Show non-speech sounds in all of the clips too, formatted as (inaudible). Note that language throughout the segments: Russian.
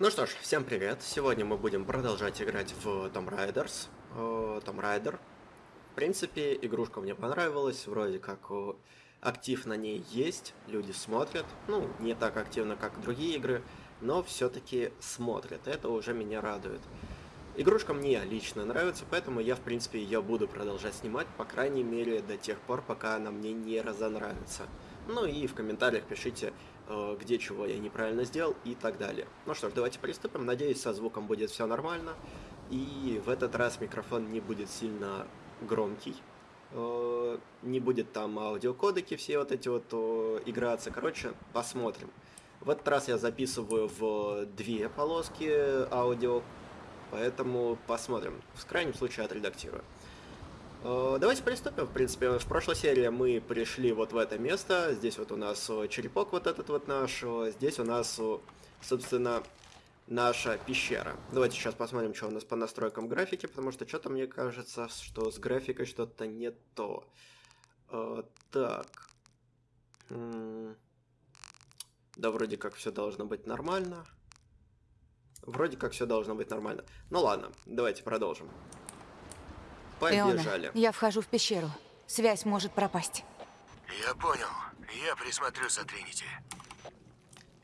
Ну что ж, всем привет! Сегодня мы будем продолжать играть в Tomb Raiders. Э, Tomb Raider. В принципе, игрушка мне понравилась, вроде как э, актив на ней есть, люди смотрят. Ну, не так активно, как другие игры, но все-таки смотрят. Это уже меня радует. Игрушка мне лично нравится, поэтому я, в принципе, ее буду продолжать снимать, по крайней мере, до тех пор, пока она мне не разонравится. Ну и в комментариях пишите, э, где чего я неправильно сделал и так далее. Ну что ж, давайте приступим. Надеюсь, со звуком будет все нормально. И в этот раз микрофон не будет сильно громкий. Э, не будет там аудиокодеки все вот эти вот играться. Короче, посмотрим. В этот раз я записываю в две полоски аудио, поэтому посмотрим. В крайнем случае отредактирую. Э, давайте приступим. В принципе, в прошлой серии мы пришли вот в это место. Здесь вот у нас э, черепок вот этот вот наш. Э, здесь у нас, собственно, наша пещера. Давайте сейчас посмотрим, что у нас по настройкам графики, потому что что-то мне кажется, что с графикой что-то не то. Так. Да, вроде как все должно быть нормально. Вроде как все должно быть нормально. Ну ладно, давайте продолжим. Побежали. Эона, я вхожу в пещеру. Связь может пропасть. Я понял. Я присмотрю за Тринити.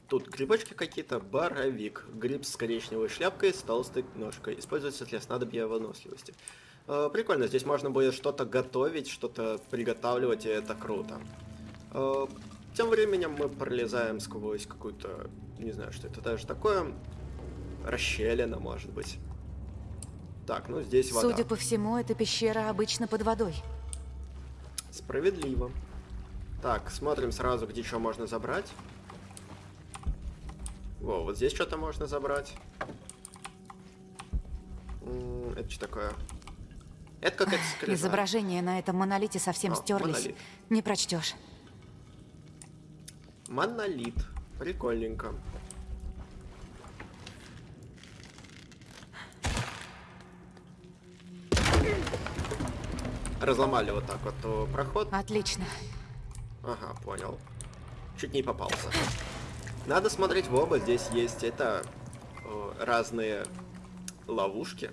Тут грибочки какие-то, боровик, гриб с коричневой шляпкой, с толстой ножкой. Используется для снадобья выносливости. Э, прикольно, здесь можно будет что-то готовить, что-то приготавливать, и это круто. Э, тем временем мы пролезаем сквозь какую-то, не знаю, что это даже такое, расщелина, может быть. Так, ну здесь вода. Судя по всему, эта пещера обычно под водой. Справедливо. Так, смотрим сразу, где что можно забрать. Во, вот здесь что-то можно забрать. Это что такое? Это какая-то скрижаль. Изображение на этом монолите совсем О, стерлись. Монолит. Не прочтешь. Монолит. Прикольненько. Разломали вот так вот проход. Отлично. Ага, понял. Чуть не попался. Надо смотреть в оба. Здесь есть это разные ловушки.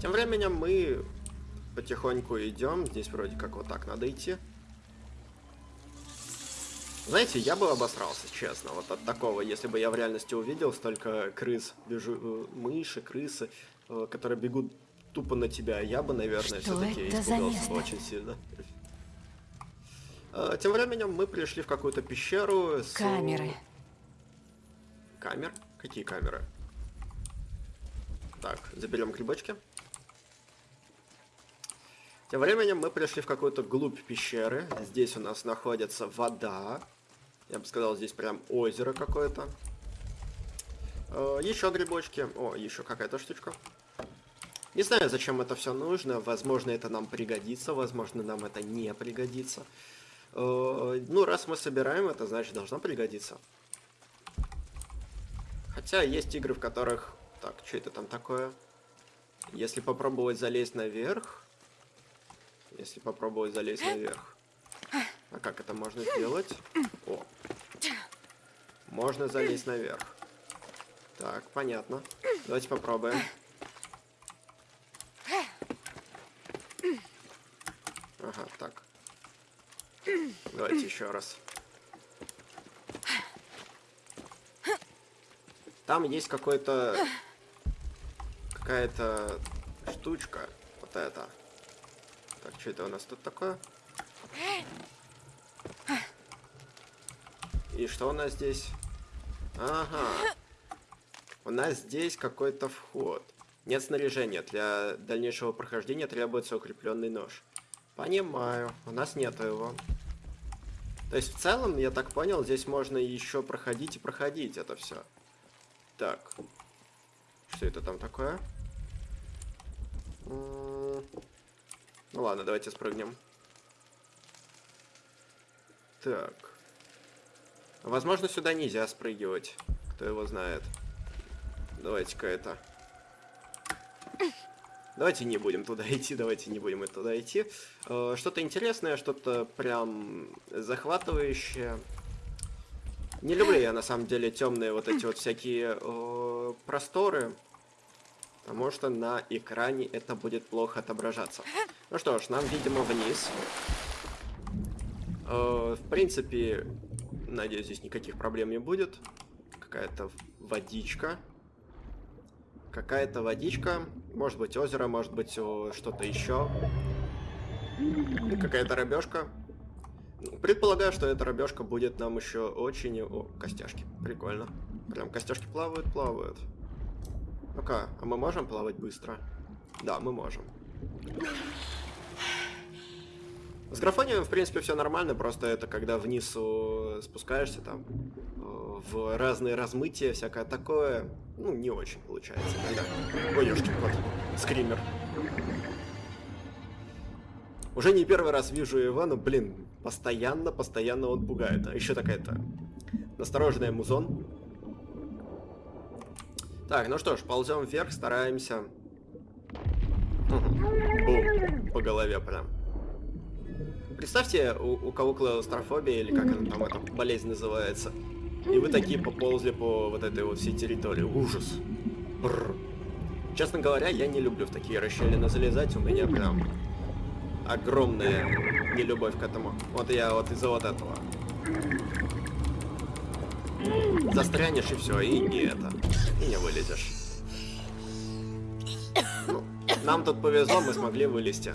Тем временем мы потихоньку идем. Здесь вроде как вот так надо идти. Знаете, я бы обосрался, честно, вот от такого, если бы я в реальности увидел столько крыс, бежу, э, мыши, крысы, э, которые бегут тупо на тебя, я бы, наверное, все-таки испугался очень сильно. А, тем временем мы пришли в какую-то пещеру с... Камеры. Камер? Какие камеры? Так, заберем грибочки. Тем временем мы пришли в какую-то глубь пещеры. Здесь у нас находится вода. Я бы сказал, здесь прям озеро какое-то. А, еще грибочки. О, еще какая-то штучка. Не знаю, зачем это все нужно. Возможно, это нам пригодится, возможно, нам это не пригодится. Э, ну, раз мы собираем это, значит, должно пригодиться. Хотя есть игры, в которых... Так, что это там такое? Если попробовать залезть наверх... Если попробовать залезть наверх... А как это можно сделать? О! Можно залезть наверх. Так, понятно. Давайте попробуем. Ага, так. Давайте еще раз. Там есть какой-то... Какая-то штучка. Вот это. Так, что это у нас тут такое? И что у нас здесь? Ага. У нас здесь какой-то вход. Нет снаряжения. Для дальнейшего прохождения требуется укрепленный нож. Понимаю. У нас нету его. То есть в целом, я так понял, здесь можно еще проходить и проходить это все. Так. Что это там такое? Ну ладно, давайте спрыгнем. Так. Возможно, сюда нельзя спрыгивать. Кто его знает. Давайте-ка это... Давайте не будем туда идти, давайте не будем туда идти. Э, что-то интересное, что-то прям захватывающее. Не люблю я на самом деле темные вот эти вот всякие э, просторы. Потому что на экране это будет плохо отображаться. Ну что ж, нам, видимо, вниз. Э, в принципе, надеюсь, здесь никаких проблем не будет. Какая-то водичка. Какая-то водичка. Может быть озеро, может быть что-то еще. Какая-то рыбешка. Предполагаю, что эта рыбешка будет нам еще очень... О, костяшки. Прикольно. Прям костяшки плавают, плавают. Ну-ка, а мы можем плавать быстро? Да, мы можем. С графонием, в принципе, все нормально, просто это когда вниз спускаешься, там, в разные размытия, всякое такое, ну, не очень получается иногда. Ой, ёшкин кот, скример. Уже не первый раз вижу но, блин, постоянно, постоянно он пугает. А еще такая-то настороженная музон. Так, ну что ж, ползем вверх, стараемся. Бум, по голове прям. Представьте, у, у кого клаустрофобия, или как она там, эта болезнь называется. И вы такие поползли по вот этой вот всей территории. Ужас. Бррр. Честно говоря, я не люблю в такие расщелины залезать. У меня прям огромная нелюбовь к этому. Вот я вот из-за вот этого. Застрянешь и все, и не это. И не вылезешь. Ну, нам тут повезло, мы смогли вылезти.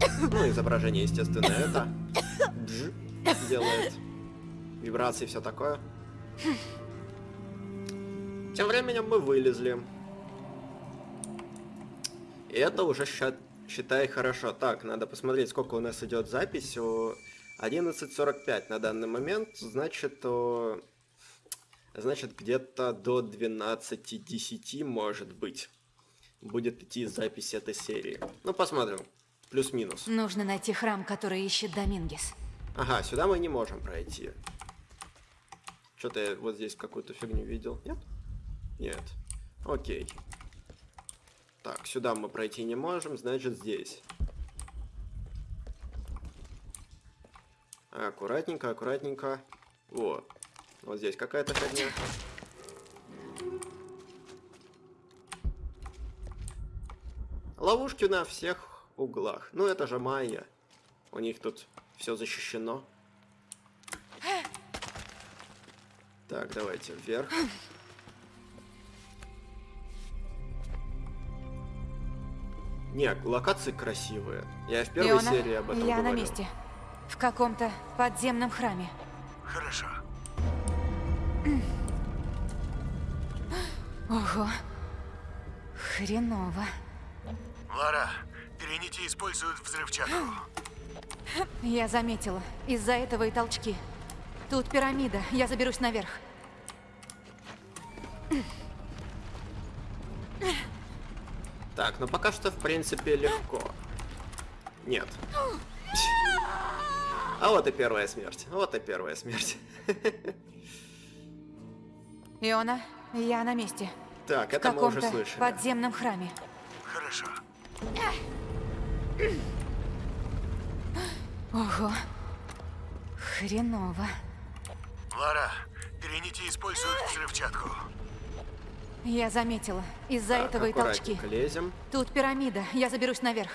(coughs) Ну, изображение, естественно, это Дж делает. Вибрации, все такое. Тем временем мы вылезли. И это уже считай хорошо. Так, надо посмотреть, сколько у нас идет запись. 11.45 на данный момент. Значит, значит где-то до 12.10 может быть. Будет идти запись этой серии. Ну, посмотрим. Плюс-минус. Нужно найти храм, который ищет Домингес. Ага, сюда мы не можем пройти. Что-то я вот здесь какую-то фигню видел. Нет? Нет. Окей. Так, сюда мы пройти не можем, значит здесь. Аккуратненько, аккуратненько. Вот. Вот здесь какая-то фигня. Ловушки на всех углах. Ну, это же майя. У них тут все защищено. Так, давайте вверх. Не, локации красивые. Я в первой Иона, серии об этом я говорил. на месте. В каком-то подземном храме. Хорошо. Ого. Хреново. Лара, используют взрывчатку. Я заметила. Из-за этого и толчки. Тут пирамида. Я заберусь наверх. Так, ну пока что, в принципе, легко. Нет. А вот и первая смерть. Вот и первая смерть. Иона, я на месте. Так, это мы уже слышали. подземном храме. Хорошо. Ого. Хреново. Лара, Тринити используют взрывчатку. Я заметила. Из-за Так, этого и толчки. лезем. Тут пирамида. Я заберусь наверх.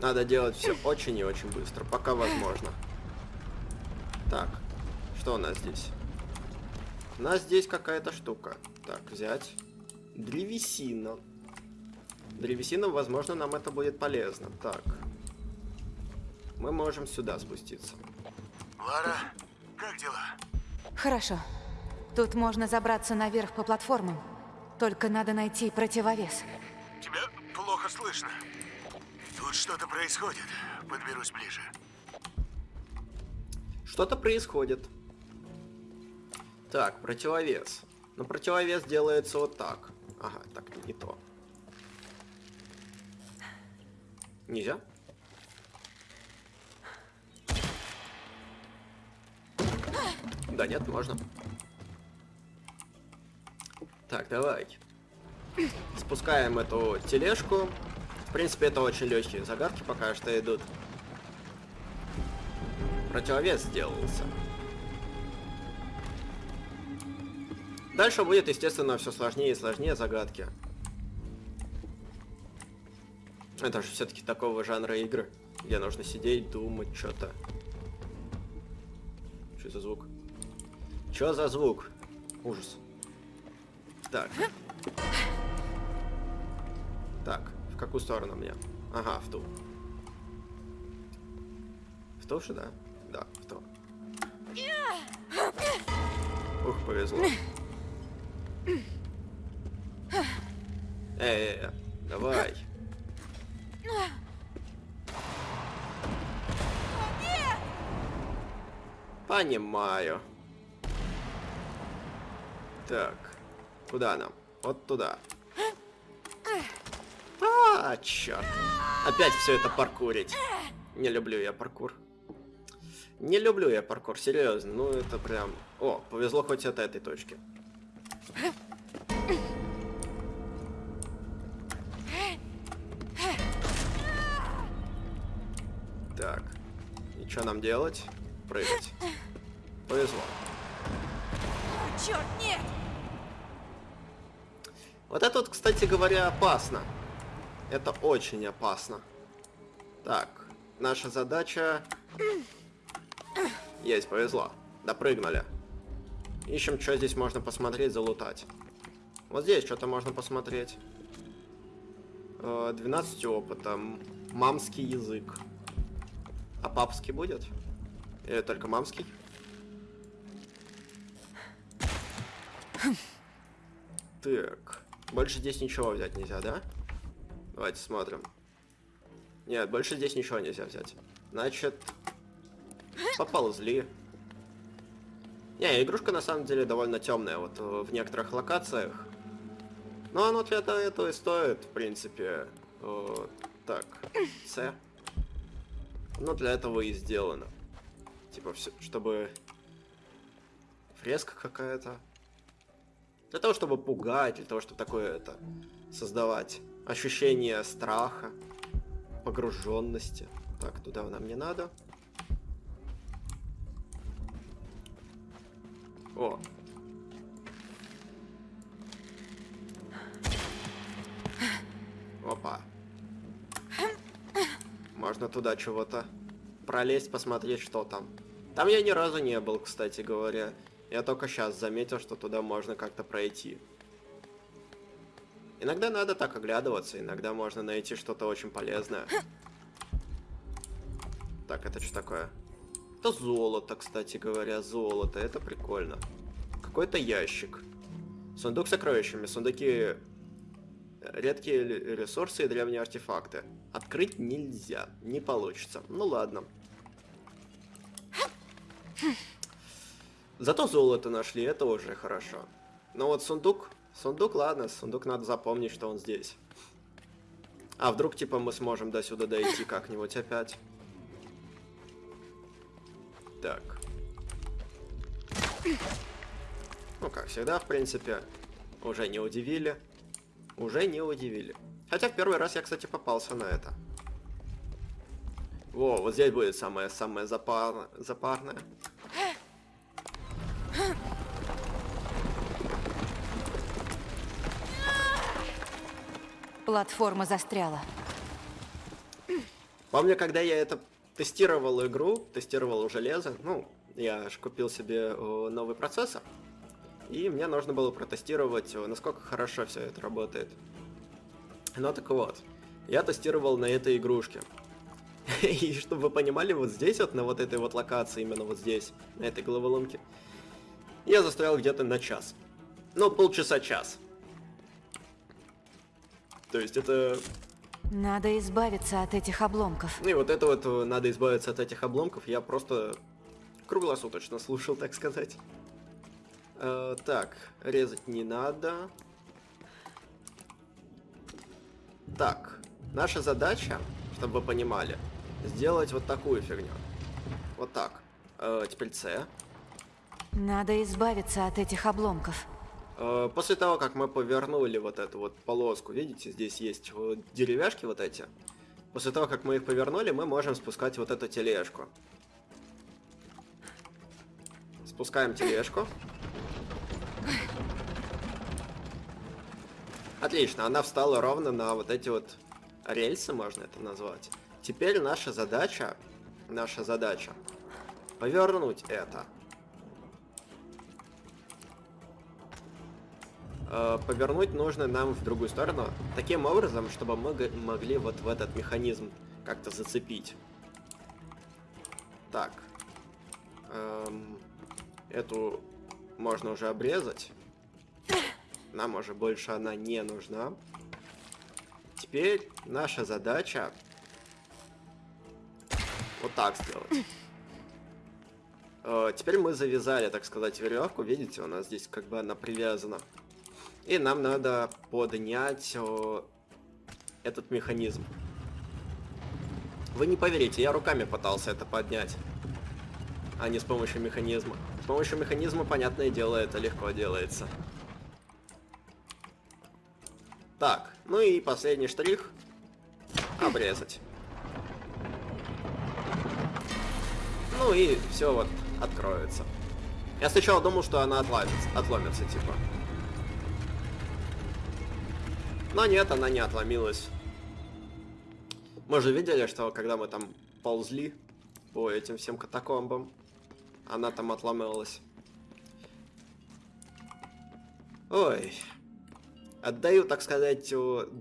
Надо делать все очень и очень быстро, пока возможно. Так, что у нас здесь? У нас здесь какая-то штука. Так, взять. Древесина. Древесина, возможно, нам это будет полезно. Так. Мы можем сюда спуститься. Лара, как дела? Хорошо. Тут можно забраться наверх по платформам. Только надо найти противовес. Тебя плохо слышно. Тут что-то происходит. Подберусь ближе. Что-то происходит. Так, противовес. Но противовес делается вот так. Ага, так, не то. Нельзя? Да нет, можно. Так, давай. Спускаем эту тележку. В принципе, это очень легкие загадки пока что идут. Противовес сделался. Дальше будет, естественно, все сложнее и сложнее загадки. Это же все-таки такого жанра игры, где нужно сидеть, думать что-то. Что за звук? Что за звук? Ужас. Так. Так, в какую сторону мне? Ага, в ту. В ту же, да? Да, в ту. Ух, повезло. -э давай. Понимаю. Так, куда нам? Вот туда. А, черт. Опять все это паркурить. Не люблю я паркур. Не люблю я паркур, серьезно. Ну, это прям... О, повезло хоть от этой точки. Так. И что нам делать? Прыгать. Повезло. Черт, нет! Вот это вот, кстати говоря, опасно. Это очень опасно. Так, наша задача... Есть, повезло. Допрыгнули. Ищем, что здесь можно посмотреть, залутать. Вот здесь что-то можно посмотреть. 12 э, опыта. Мамский язык. А папский будет? Или только мамский? Так. Больше здесь ничего взять нельзя, да? Давайте смотрим. Нет, больше здесь ничего нельзя взять. Значит, поползли. Не, игрушка на самом деле довольно темная, вот э, в некоторых локациях. Но оно для этого и стоит, в принципе. О, так, С. Ну, для этого и сделано. Типа, все, чтобы... Фреска какая-то. Для того, чтобы пугать, для того, чтобы такое это создавать. Ощущение страха, погруженности. Так, туда нам не надо. О. Опа. Можно туда чего-то пролезть, посмотреть, что там. Там я ни разу не был, кстати говоря. Я только сейчас заметил, что туда можно как-то пройти. Иногда надо так оглядываться, иногда можно найти что-то очень полезное. Так, это что такое? Это золото, кстати говоря, золото, это прикольно. Какой-то ящик. Сундук с сокровищами, сундуки... Редкие ресурсы и древние артефакты. Открыть нельзя, не получится. Ну ладно. Зато золото нашли, это уже хорошо. Но вот сундук, сундук, ладно, сундук надо запомнить, что он здесь. А вдруг, типа, мы сможем до сюда дойти как-нибудь опять? Так. Ну, как всегда, в принципе, уже не удивили. Уже не удивили. Хотя в первый раз я, кстати, попался на это. Во, вот здесь будет самое-самое запар... запарное. Платформа застряла. Помню, когда я это тестировал игру, тестировал железо, ну, я же купил себе новый процессор, и мне нужно было протестировать, насколько хорошо все это работает. Ну так вот, я тестировал на этой игрушке. (laughs) И чтобы вы понимали, вот здесь вот, на вот этой вот локации, именно вот здесь, на этой головоломке, я застрял где-то на час. Ну, полчаса-час. То есть это... Надо избавиться от этих обломков. Ну и вот это вот э, надо избавиться от этих обломков. Я просто круглосуточно слушал, так сказать. Э, так, резать не надо. Так, наша задача, чтобы вы понимали, сделать вот такую фигню. Вот так. Э, теперь С. Надо избавиться от этих обломков. Э, После того, как мы повернули вот эту вот полоску, видите, здесь есть вот деревяшки вот эти. После того, как мы их повернули, мы можем спускать вот эту тележку. Спускаем тележку. Отлично, она встала ровно на вот эти вот рельсы, можно это назвать. Теперь наша задача, наша задача, повернуть это. Повернуть нужно нам в другую сторону, таким образом, чтобы мы могли вот в этот механизм как-то зацепить. Так. Эм, эту можно уже обрезать. Нам уже больше она не нужна. Теперь наша задача вот так сделать. Э, Теперь мы завязали, так сказать, веревку. Видите, у нас здесь как бы она привязана. И нам надо поднять о, этот механизм. Вы не поверите, я руками пытался это поднять, а не с помощью механизма. С помощью механизма, понятное дело, это легко делается. Так, ну и последний штрих. Обрезать. Ну и все вот откроется. Я сначала думал, что она отломится, отломится типа. Но нет, она не отломилась. Мы же видели, что когда мы там ползли по этим всем катакомбам, она там отломилась. Ой. Отдаю, так сказать,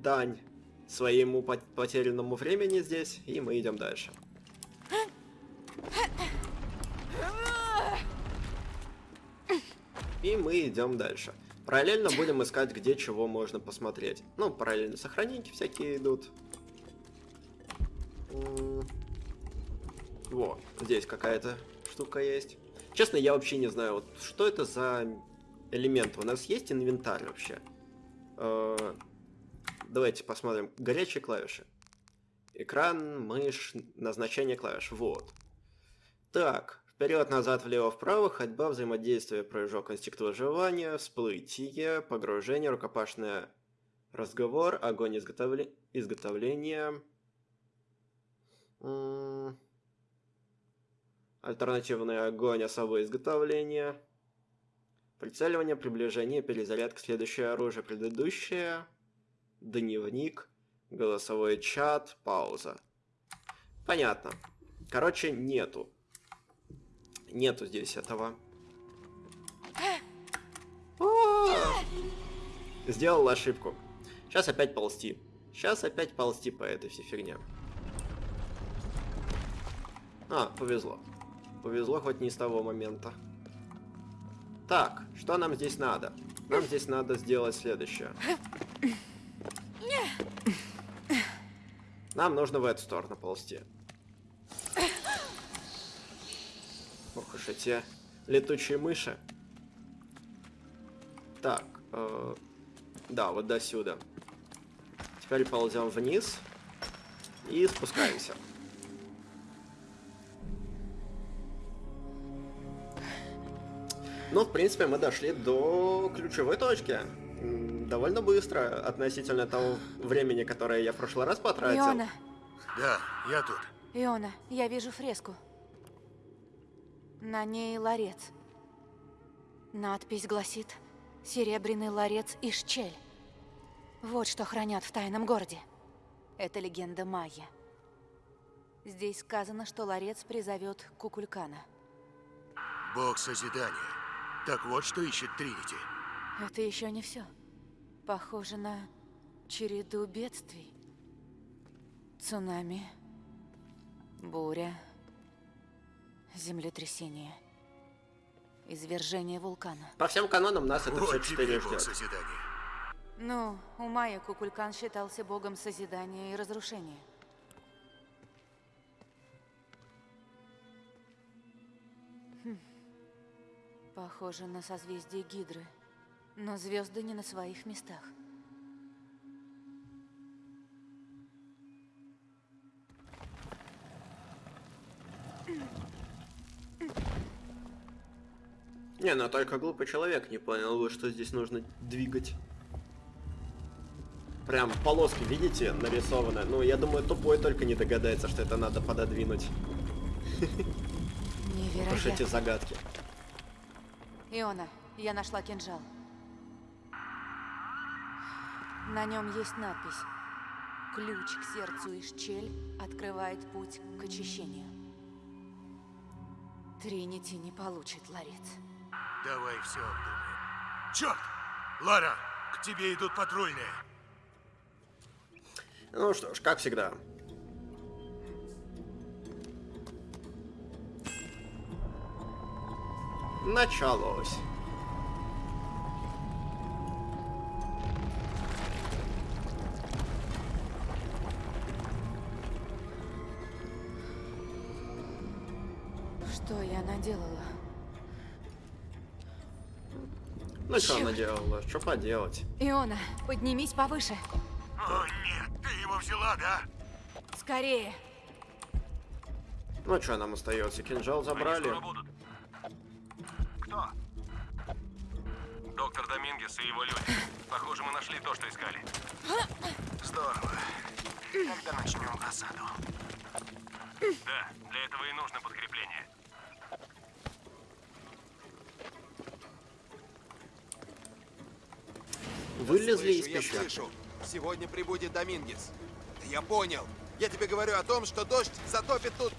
дань своему пот- потерянному времени здесь, и мы идем дальше. И мы идем дальше. Параллельно будем искать, где чего можно посмотреть. Ну, параллельно сохраненьки всякие идут. Во, здесь какая-то штука есть. Честно, я вообще не знаю, вот что это за элемент. У нас есть инвентарь вообще? Э, Давайте посмотрим. Горячие клавиши. Экран, мышь, назначение клавиш. Вот. Так, вперед, назад, влево, вправо, ходьба, взаимодействие, прыжок, инстинкт выживания, всплытие, погружение, рукопашное, разговор, огонь, изготовле... изготовление, М, альтернативный огонь, особое изготовление, прицеливание, приближение, перезарядка, следующее оружие, предыдущее, дневник, голосовой чат, пауза. Понятно. Короче, нету. Нету здесь этого. А! Сделал ошибку. Сейчас опять ползти. Сейчас опять ползти по этой всей фигне. А, повезло. Повезло хоть не с того момента. Так, что нам здесь надо? Нам здесь надо сделать следующее. Нам нужно в эту сторону ползти. Ох уж эти летучие мыши. Так, э, да, вот до сюда. Теперь ползем вниз и спускаемся. Ну, в принципе, мы дошли до ключевой точки. Довольно быстро относительно того времени, которое я в прошлый раз потратил. Иона, Да, я тут. Иона, я вижу фреску. На ней ларец. Надпись гласит «Серебряный ларец и щель». Вот что хранят в тайном городе. Это легенда Майя. Здесь сказано, что ларец призовет Кукулькана. Бог созидания. Так вот, что ищет Тринити. Это еще не все. Похоже на череду бедствий. Цунами, буря, землетрясение, извержение вулкана. По всем канонам нас это все Вот четыре Бог ждет. созидания. Ну, у Майя Кукулькан считался богом созидания и разрушения. Хм. Похоже на созвездие Гидры. Но звезды не на своих местах. Не, ну только глупый человек не понял бы, что здесь нужно двигать. Прям полоски, видите, нарисованы. Ну, я думаю, тупой только не догадается, что это надо пододвинуть. Уж эти Невероятно. загадки. Иона, я нашла кинжал. На нем есть надпись. Ключ к сердцу и щель открывает путь к очищению. Тринити не получит ларец. Давай все обдумаем. Черт! Лара, к тебе идут патрульные. Ну что ж, как всегда. Началось. Что я наделала? Ну что она делала? Что поделать? Иона, поднимись повыше. О, нет, ты его взяла, да? Скорее. Ну что нам остается? Кинжал забрали. будут. Кто? Доктор Домингес и его люди. Похоже, мы нашли то, что искали. Здорово. Когда начнем осаду? Да, для этого и нужно подкрепление. Вылезли из Слышу, я слышу. Сегодня прибудет Домингес. Да я понял. Я тебе говорю о том, что дождь затопит тут.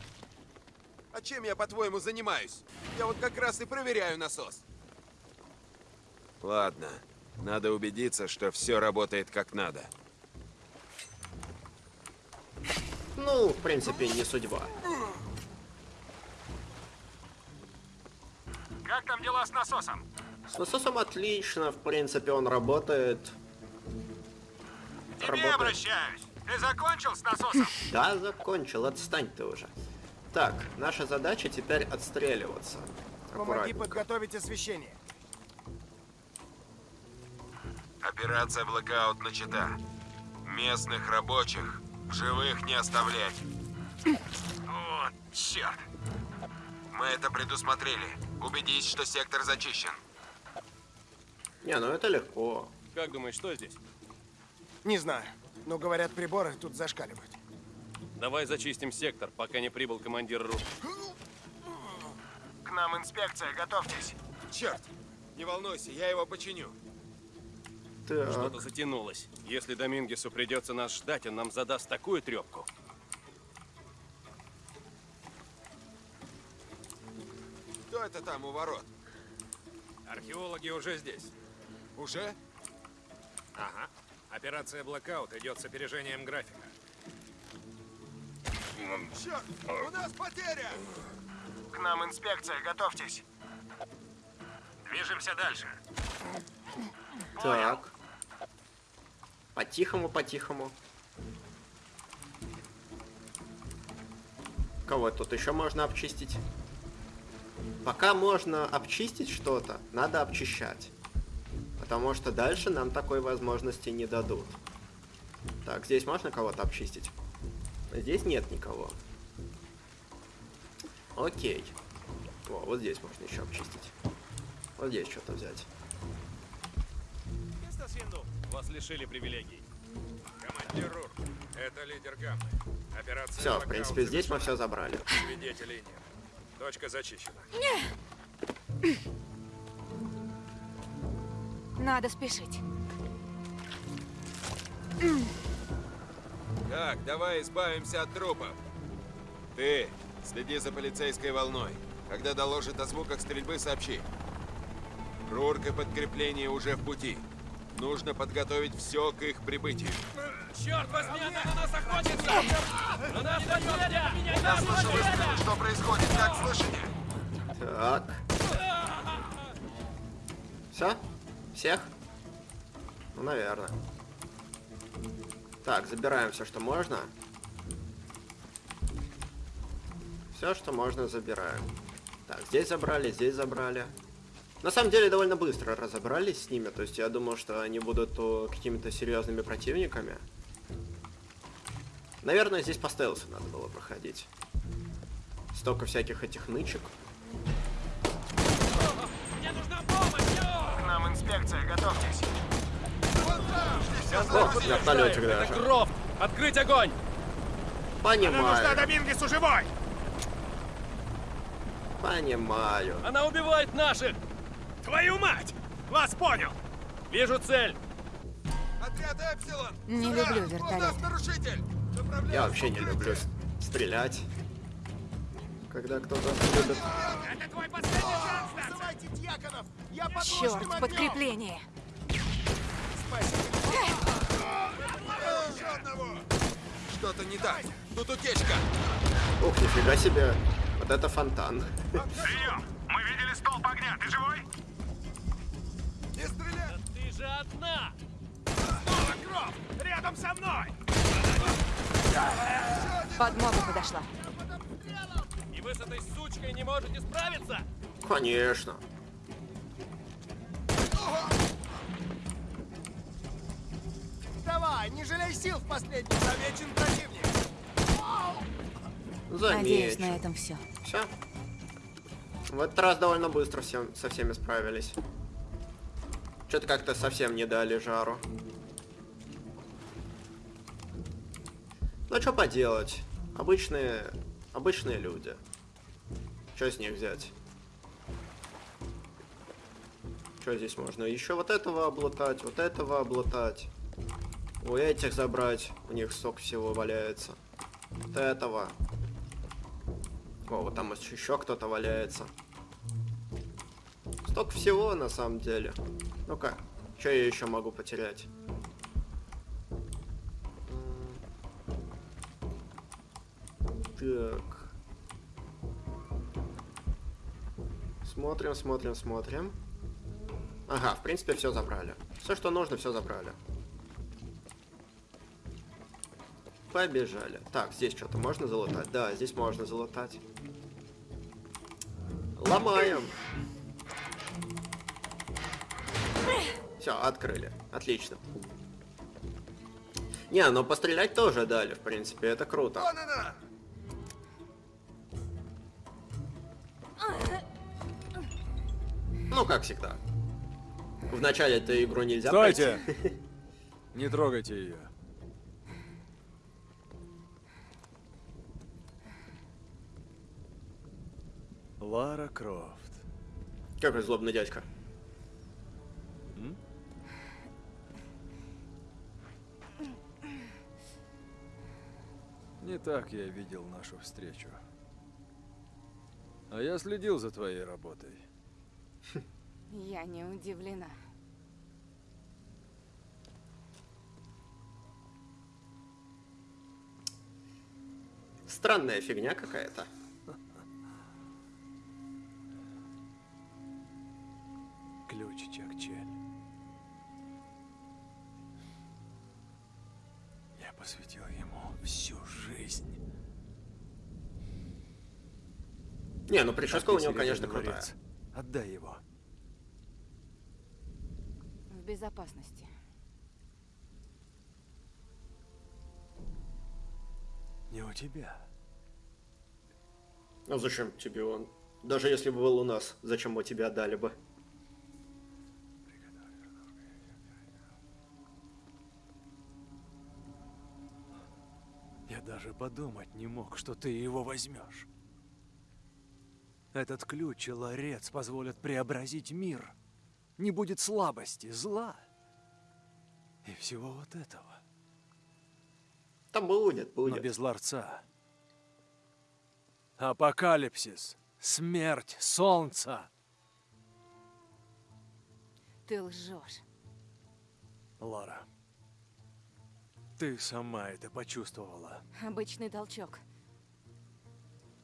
А чем я, по-твоему, занимаюсь? Я вот как раз и проверяю насос. Ладно. Надо убедиться, что все работает как надо. Ну, в принципе, не судьба. Как там дела с насосом? С насосом отлично, в принципе, он работает. К тебе Работает. обращаюсь. Ты закончил с насосом? (laughs) Да, закончил, отстань ты уже. Так, наша задача теперь отстреливаться. Помоги подготовить освещение. Операция «Блэкаут» начата. Местных рабочих в живых не оставлять. Вот, черт. Мы это предусмотрели. Убедись, что сектор зачищен. Не, ну это легко. Как думаешь, что здесь? Не знаю, но говорят, приборы тут зашкаливают. Давай зачистим сектор, пока не прибыл командир РУ. К нам инспекция, готовьтесь. Черт! Не волнуйся, я его починю. Так, Что-то затянулось. Если Домингесу придется нас ждать, он нам задаст такую трепку. Кто это там у ворот? Археологи уже здесь. Уже? Ага. Операция «Блэкаут» идет с опережением графика. Черт! У нас потеря! К нам инспекция, готовьтесь. Движемся дальше. так. По-тихому, по-тихому. Кого тут еще можно обчистить? Пока можно обчистить что-то, надо обчищать. Потому что дальше нам такой возможности не дадут. Так, здесь можно кого-то обчистить? Здесь нет никого. Окей. О, вот здесь можно еще обчистить. Вот здесь что-то взять. Вас лишили привилегий. Командир РУР, это лидер Гаммы. Операция Все, в принципе, здесь мы все забрали. Свидетелей нет. Точка зачищена. Надо спешить. Так, давай избавимся от трупов. Ты, следи за полицейской волной. Когда доложит о звуках стрельбы, сообщи. Рурк и подкрепление уже в пути. Нужно подготовить все к их прибытию. Черт возьми, она на нас охотится! На нас Я слышу выстрелы. Что происходит? Как слышите? Так. Все? Всех? Ну, наверное. Так, забираем все, что можно. Все, что можно, забираем. Так, здесь забрали, здесь забрали. На самом деле, довольно быстро разобрались с ними. То есть, я думал, что они будут о, какими-то серьезными противниками. Наверное, здесь по стелсу надо было проходить. Столько всяких этих нычек. Инспекция, готовьтесь. О, вертолетик Это даже. Крофт! Открыть огонь! Нам нужна Понимаю, Домингесу живой! понимаю. Она убивает наших! Твою мать! Вас понял! Вижу цель! Отряд Эпсилон! Не Сюда! люблю! Направляем Я вообще не люблю стрелять. Когда кто-то любит. Это твой последний шанс, Ланс! Вызывайте дьяконов! Я Черт, подкрепление! Еще одного! Что-то не так. Тут утечка. Ух, нифига себе. Вот это фонтан. Прием! Мы видели столб огня, ты живой? Не стреляй! Ты же одна! Снова Крофт! Рядом со мной! Подмога подошла. Вы с этой сучкой не можете справиться? Конечно. Давай, не жалей сил в последний. Замечен противник. Надеюсь, на Замечу. этом все. Все. В этот раз довольно быстро всем, со всеми справились. Что-то как-то совсем не дали жару. Ну что поделать? Обычные, обычные люди. Что с них взять? Что здесь можно? Еще вот этого облутать, вот этого облутать. У этих забрать. У них столько всего валяется. Вот этого. О, вот там еще кто-то валяется. Столько всего на самом деле. Ну-ка, что я еще могу потерять? Так. Смотрим, смотрим, смотрим. Ага, в принципе, все забрали. Все, что нужно, все забрали. Побежали. Так, здесь что-то можно залутать? Да, здесь можно залутать. Ломаем. Все, открыли. Отлично. Не, ну пострелять тоже дали, в принципе, это круто. Вон она! Как всегда. В начале эту игру нельзя Стойте! пройти. (laughs) Не трогайте ее. Лара Крофт. Какой злобный дядька. Не так я видел нашу встречу. А я следил за твоей работой. Я не удивлена. Странная фигня какая-то. Ключ Чакчель. Я посвятил ему всю жизнь. Не, ну прическа у него, конечно, крутая. Отдай его. Безопасности. Не у тебя. А зачем тебе он? Даже если бы был у нас, зачем мы тебе отдали бы? Я даже подумать не мог, что ты его возьмешь. Этот ключ и ларец позволят преобразить мир. Не будет слабости, зла. И всего вот этого. Там будет, Но будет. без ларца. Апокалипсис. Смерть солнца. Ты лжешь. Лара. Ты сама это почувствовала. Обычный толчок.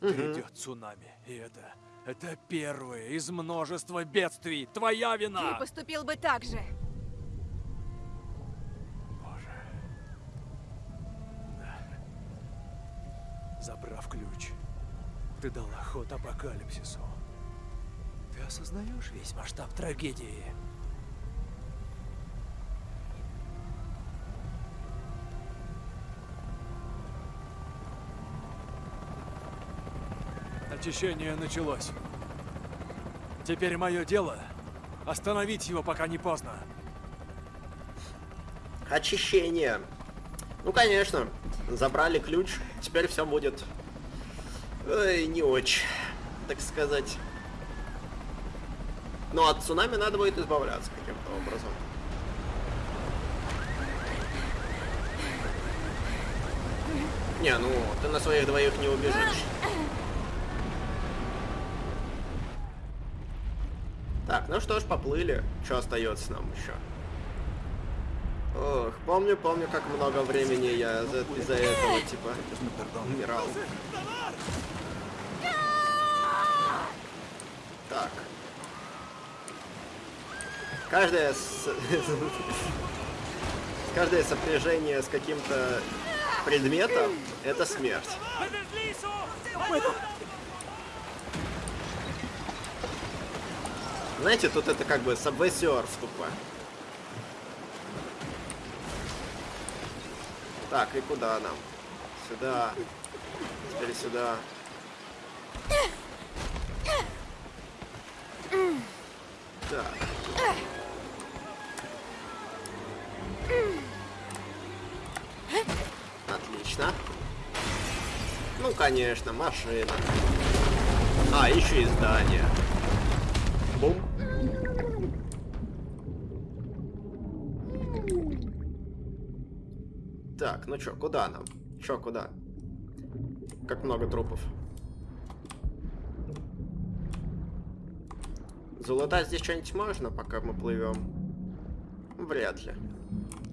Грядет цунами. И это... Это первое из множества бедствий. Твоя вина! Ты поступил бы так же. Боже. Да. Забрав ключ, ты дала ход апокалипсису. Ты осознаешь весь масштаб трагедии? Очищение началось. Теперь мое дело Остановить его, пока не поздно. Очищение. Ну, конечно, забрали ключ, теперь все будет... Ой, не очень, так сказать. Но от цунами надо будет избавляться каким-то образом. Не, ну, ты на своих двоих не убежишь. Так, ну что ж, поплыли. Что остается нам еще? Ох, помню, помню, как много времени я за- из-за этого, типа, умирал. Так. Каждое с... (laughs) Каждое сопряжение с каким-то предметом — это смерть. Знаете, тут это как бы Subway Surf тупо. Так, и куда нам? Сюда. Теперь сюда. Так. Отлично. Ну, конечно, машина. А, еще и здание. Бум. Так, ну чё, куда нам? Чё, куда? Как много трупов. Залутать здесь что-нибудь можно, пока мы плывем? Вряд ли.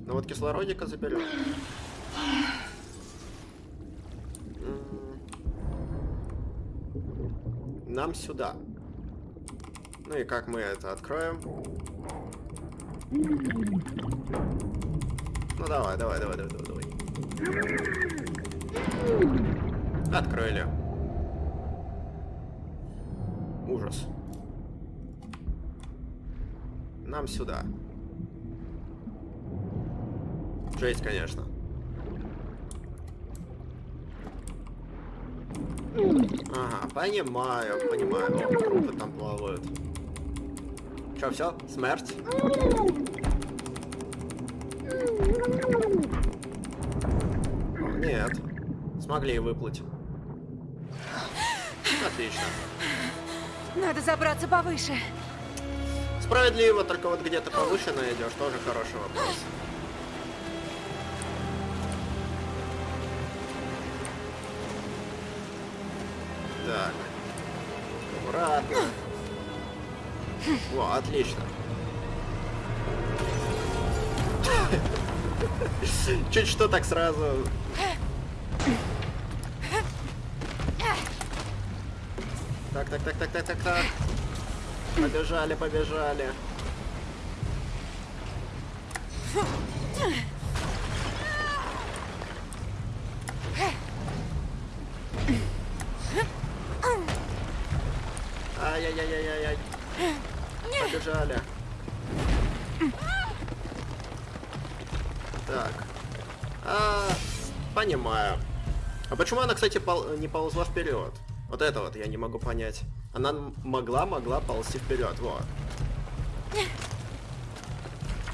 Ну вот кислородика заберем. Нам сюда. Ну и как мы это откроем? Ну давай, давай, давай, давай, давай, давай. Открыли. Ужас. Нам сюда. Жесть, конечно. Ага, понимаю, понимаю. О, трупы там плавают. Чё, все? Смерть? Смогли выплыть. Отлично. Надо забраться повыше. Справедливо, только вот где-то повыше найдешь, тоже хороший вопрос. Так. Аккуратно. Во, отлично. Чуть что так сразу. Так, так, так, так, так, так. Побежали, побежали. Ай-яй-яй-яй-яй. Побежали. Так. А, понимаю. А почему она, кстати, пол- не ползла вперед? Вот это вот я не могу понять. Она м- могла, могла ползти вперед, вот.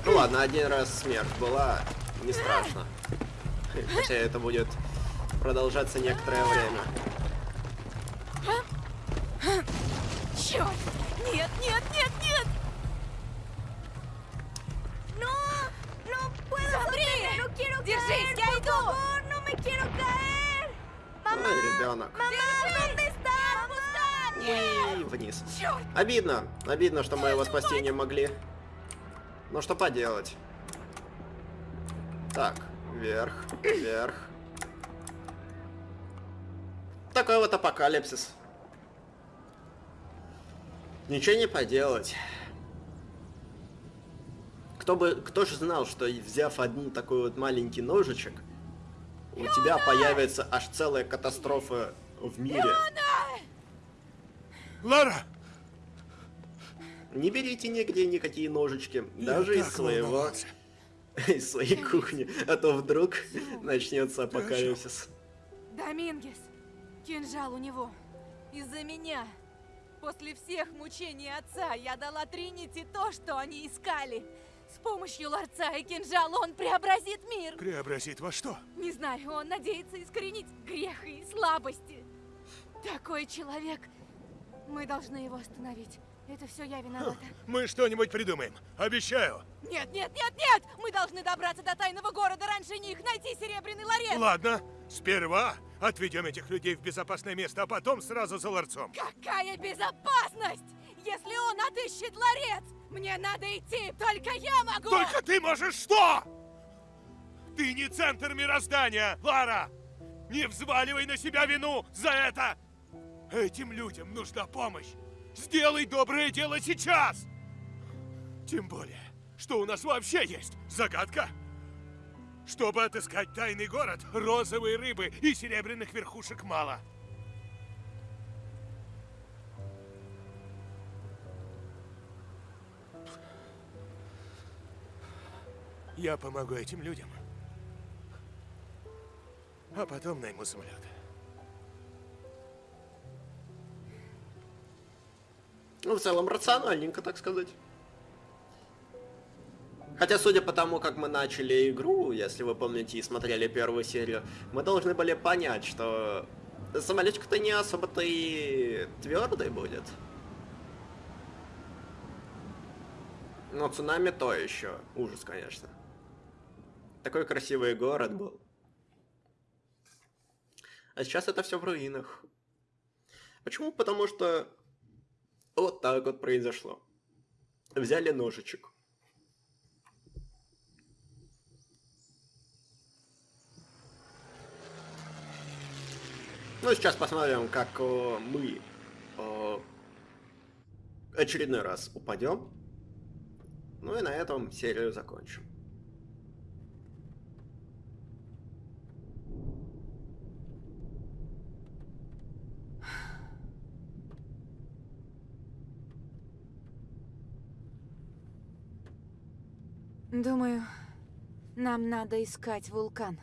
Ну ладно, один раз смерть была, не страшно. Хотя это будет продолжаться некоторое время. Вниз. Обидно. Обидно, что мы его спасти не могли. Ну что поделать. Так, вверх, вверх. Такой вот апокалипсис. Ничего не поделать. Кто бы, кто же знал, что взяв один такой вот маленький ножичек, у тебя появится аж целая катастрофа в мире. Лара! Не берите нигде никакие ножички, даже Я из так своего, волновался. (laughs) из своей кухни, а то вдруг начнется апокалипсис. Домингес! Кинжал у него. Из-за меня. После всех мучений отца я дала Тринити то, что они искали. С помощью ларца и кинжала он преобразит мир. Преобразит во что? Не знаю, он надеется искоренить грех и слабости. Такой человек. Мы должны его остановить. Это все я виновата. (gasps) Мы что-нибудь придумаем. Обещаю. Нет, нет, нет, нет! Мы должны добраться до тайного города раньше них, найти серебряный ларец! Ладно, сперва отведем этих людей в безопасное место, а потом сразу за ларцом. Какая безопасность! Если он отыщет ларец, мне надо идти, только я могу! Только ты можешь что? Ты не центр мироздания, Лара! Не взваливай на себя вину за это! Этим людям нужна помощь. Сделай доброе дело сейчас! Тем более, что у нас вообще есть загадка. Чтобы отыскать тайный город, розовой рыбы и серебряных верхушек мало. Я помогу этим людям. А потом найму самолет. Ну, в целом, рациональненько, так сказать. Хотя, судя по тому, как мы начали игру, если вы помните и смотрели первую серию, мы должны были понять, что самолетик-то не особо-то и твердый будет. Но цунами то еще. Ужас, конечно. Такой красивый город был. А сейчас это все в руинах. Почему? Потому что вот так вот произошло. Взяли ножичек. Ну, сейчас посмотрим, как э, мы э, очередной раз упадем. Ну и на этом серию закончим. Думаю, нам надо искать вулкан.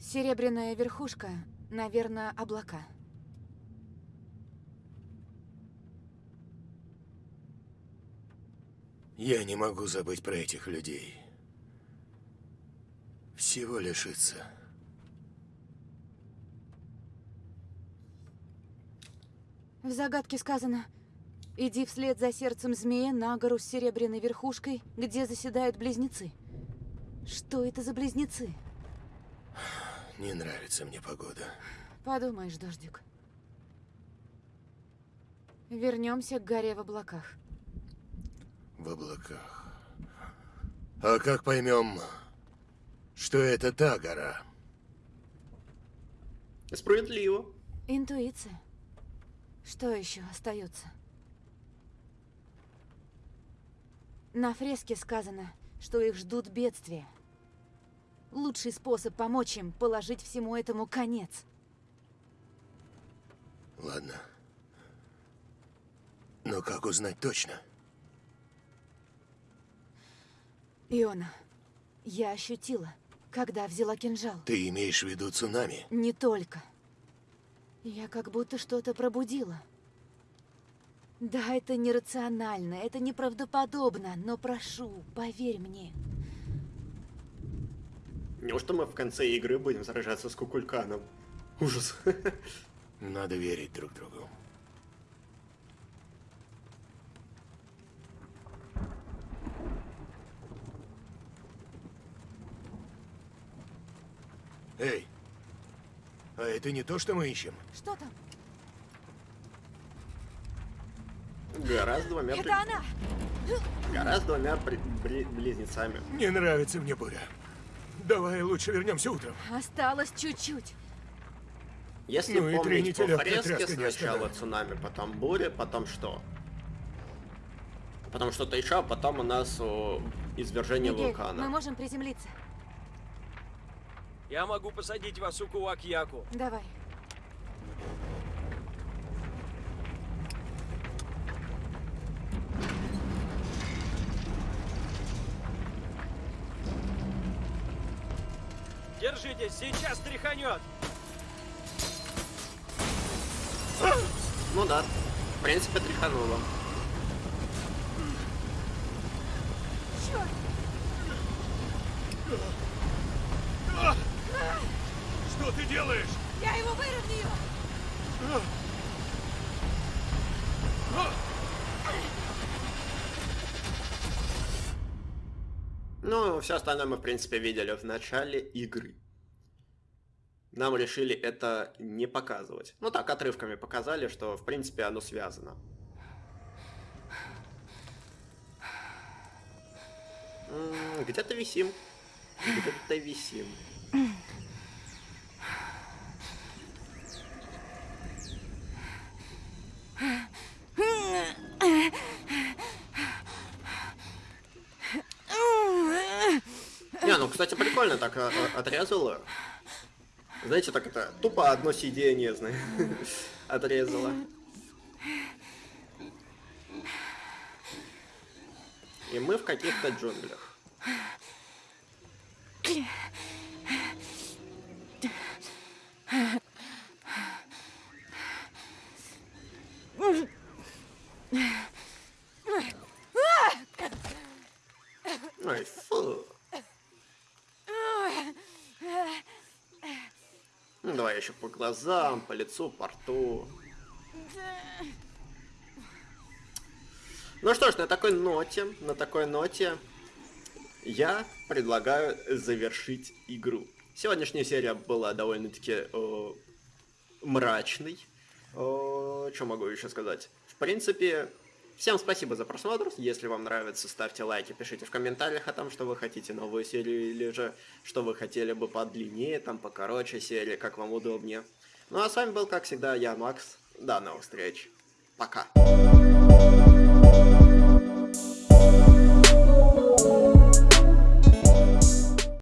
Серебряная верхушка, наверное, облака. Я не могу забыть про этих людей. Всего лишиться. В загадке сказано «Иди вслед за сердцем змея на гору с серебряной верхушкой, где заседают близнецы». Что это за близнецы? Не нравится мне погода. Подумаешь, дождик. Вернемся к горе в облаках. В облаках. А как поймем, что это та гора? Справедливо. Интуиция. Что еще остается? На фреске сказано, что их ждут бедствия. Лучший способ помочь им – положить всему этому конец. Ладно. Но как узнать точно? Иона, я ощутила, когда взяла кинжал. Ты имеешь в виду цунами? Не только. Я как будто что-то пробудила. Да, это нерационально, это неправдоподобно, но прошу, поверь мне. Неужто мы в конце игры будем сражаться с Кукульканом? Ужас. (laughs) Надо верить друг другу. Эй, а это не то, что мы ищем? Что там? Гора с двумя... Это она! Гора с двумя при- бли- близнецами. Не нравится мне буря. Давай лучше вернемся утром. Осталось чуть-чуть. Если Ну помнить по фреске, сначала цунами, потом буря, потом что? Потом что-то еще, а потом у нас о, извержение Мигель, вулкана. мы можем приземлиться. Я могу посадить вас у Куак-Яку. Давай. Держитесь, сейчас тряханет. Ну да, в принципе, тряхануло. Черт! Что ты делаешь? Я его выровняю! Ну, все остальное мы, в принципе, видели в начале игры. Нам решили это не показывать. Ну так, отрывками показали, что, в принципе, оно связано. Где-то висим. Где-то висим. Не, ну, кстати, прикольно так а, а, отрезала. Знаете, так это тупо одно сиденье, знаешь, (laughs) отрезала. И мы в каких-то джунглях. Ой, фу. Ну, давай еще по глазам, по лицу, по рту. Ну что ж, на такой ноте, на такой ноте я предлагаю завершить игру. Сегодняшняя серия была довольно-таки э, мрачной. Э, что могу еще сказать? В принципе, всем спасибо за просмотр. Если вам нравится, ставьте лайки, пишите в комментариях о том, что вы хотите новую серию или же что вы хотели бы подлиннее, там покороче серии, как вам удобнее. Ну а с вами был, как всегда, я, Макс. До новых встреч. Пока.